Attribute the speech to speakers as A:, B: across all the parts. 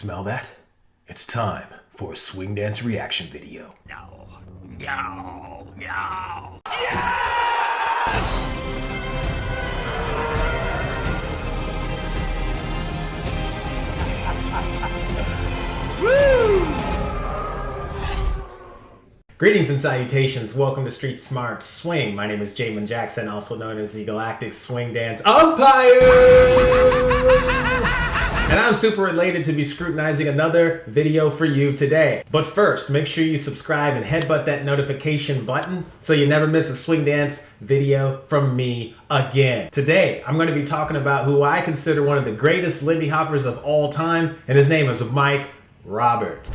A: Smell that? It's time for a swing dance reaction video.
B: No. No. No.
C: Greetings and salutations. Welcome to Street Smart Swing. My name is Jamin Jackson, also known as the Galactic Swing Dance Umpire. And I'm super elated to be scrutinizing another video for you today. But first, make sure you subscribe and headbutt that notification button so you never miss a swing dance video from me again. Today, I'm going to be talking about who I consider one of the greatest Lindy Hoppers of all time, and his name is Mike Roberts.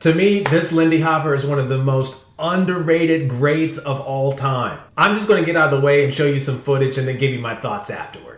C: To me, this Lindy Hopper is one of the most underrated greats of all time. I'm just going to get out of the way and show you some footage and then give you my thoughts afterward.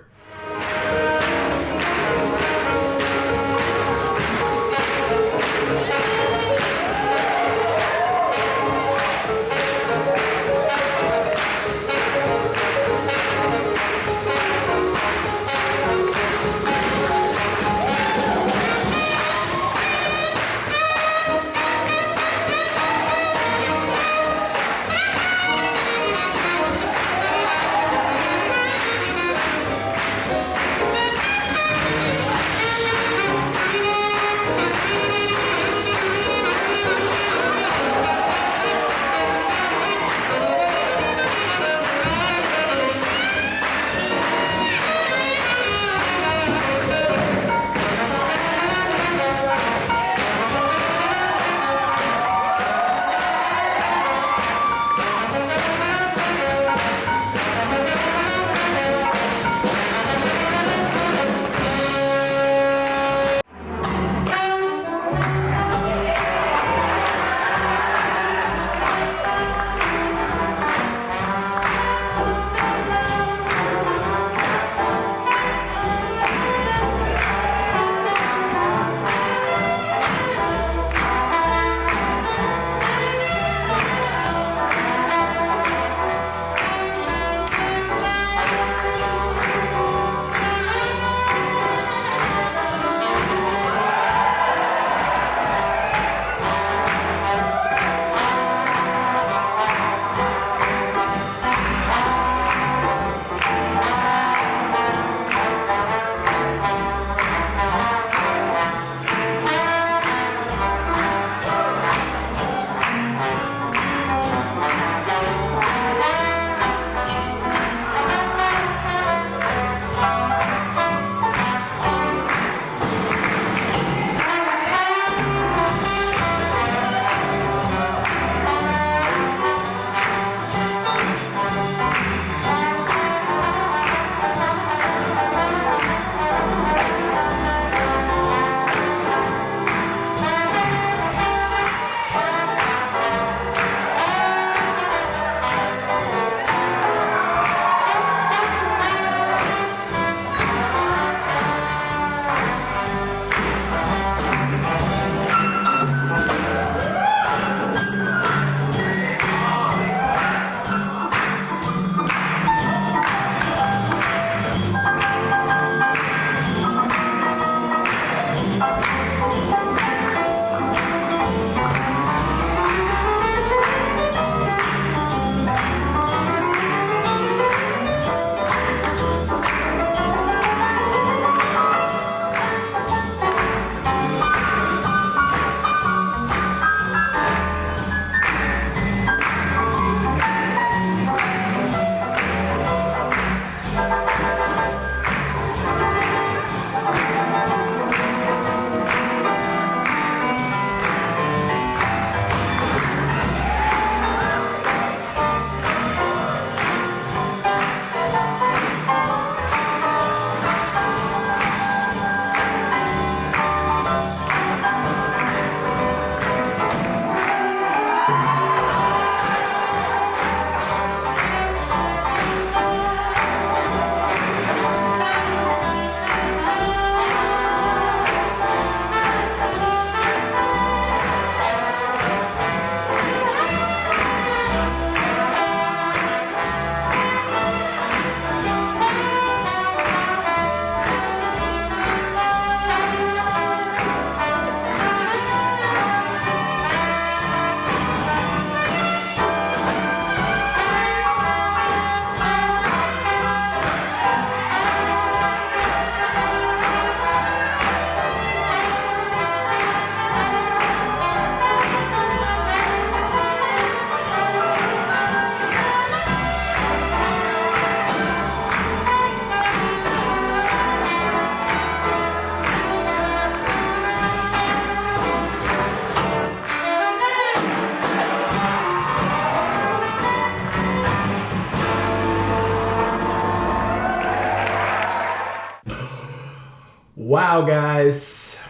C: Wow, guys.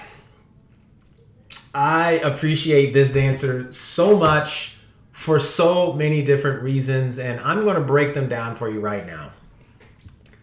C: I appreciate this dancer so much for so many different reasons, and I'm going to break them down for you right now.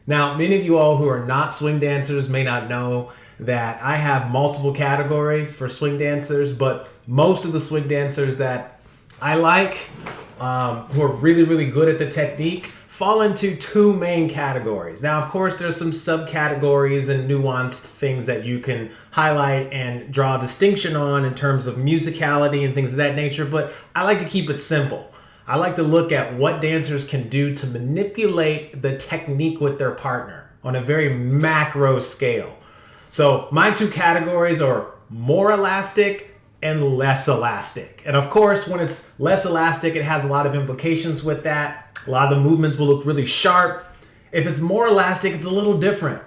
C: Now, many of you all who are not swing dancers may not know that I have multiple categories for swing dancers, but most of the swing dancers that I like, um, who are really, really good at the technique, fall into two main categories. Now, of course, there's some subcategories and nuanced things that you can highlight and draw a distinction on in terms of musicality and things of that nature, but I like to keep it simple. I like to look at what dancers can do to manipulate the technique with their partner on a very macro scale. So my two categories are more elastic and less elastic. And of course, when it's less elastic, it has a lot of implications with that. A lot of the movements will look really sharp. If it's more elastic, it's a little different.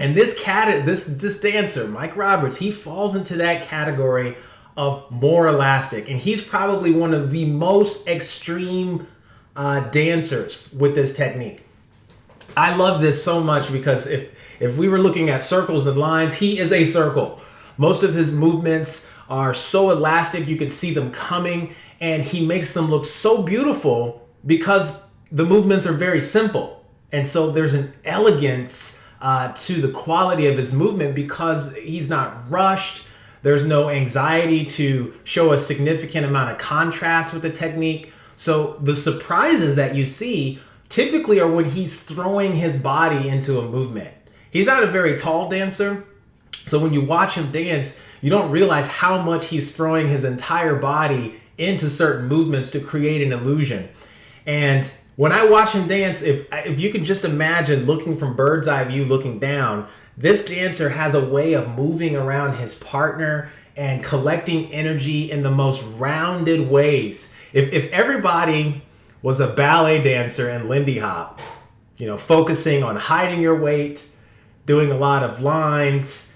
C: And this cat, this this dancer, Mike Roberts, he falls into that category of more elastic, and he's probably one of the most extreme uh, dancers with this technique. I love this so much because if if we were looking at circles and lines, he is a circle. Most of his movements are so elastic, you can see them coming, and he makes them look so beautiful because the movements are very simple. And so there's an elegance uh, to the quality of his movement because he's not rushed. There's no anxiety to show a significant amount of contrast with the technique. So the surprises that you see typically are when he's throwing his body into a movement. He's not a very tall dancer. So when you watch him dance, you don't realize how much he's throwing his entire body into certain movements to create an illusion. And when I watch him dance, if if you can just imagine looking from bird's eye view, looking down, this dancer has a way of moving around his partner and collecting energy in the most rounded ways. If if everybody was a ballet dancer in Lindy Hop, you know, focusing on hiding your weight, doing a lot of lines,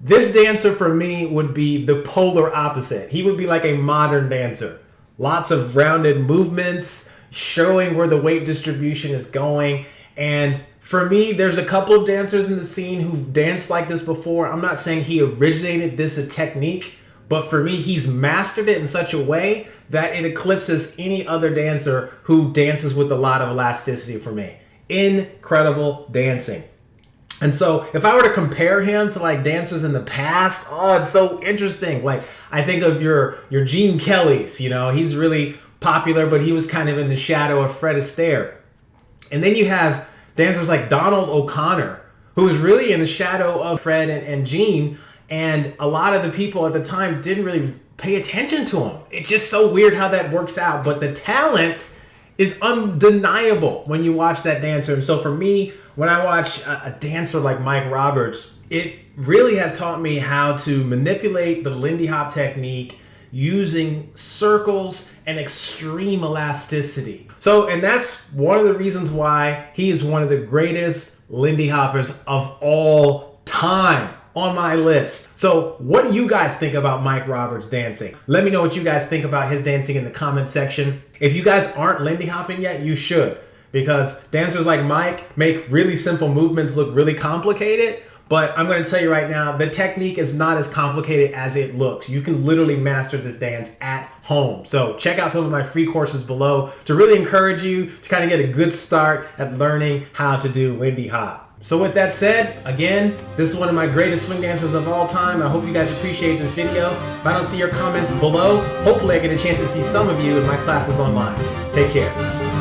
C: this dancer for me would be the polar opposite. He would be like a modern dancer. Lots of rounded movements, showing where the weight distribution is going. And for me, there's a couple of dancers in the scene who've danced like this before. I'm not saying he originated this a technique, but for me, he's mastered it in such a way that it eclipses any other dancer who dances with a lot of elasticity for me. Incredible dancing. And so if I were to compare him to like dancers in the past, oh, it's so interesting. Like I think of your your Gene Kelly's, you know, he's really popular, but he was kind of in the shadow of Fred Astaire. And then you have dancers like Donald O'Connor, who was really in the shadow of Fred and, and Gene. And a lot of the people at the time didn't really pay attention to him. It's just so weird how that works out. But the talent is undeniable when you watch that dancer. And so for me, when I watch a, a dancer like Mike Roberts, it really has taught me how to manipulate the Lindy Hop technique using circles and extreme elasticity. So, and that's one of the reasons why he is one of the greatest Lindy Hoppers of all time on my list. So what do you guys think about Mike Roberts dancing? Let me know what you guys think about his dancing in the comment section. If you guys aren't Lindy hopping yet, you should because dancers like Mike make really simple movements look really complicated but I'm going to tell you right now, the technique is not as complicated as it looks. You can literally master this dance at home. So check out some of my free courses below to really encourage you to kind of get a good start at learning how to do Lindy Hop. So with that said, again, this is one of my greatest swing dancers of all time. I hope you guys appreciate this video. If I don't see your comments below, hopefully I get a chance to see some of you in my classes online. Take care.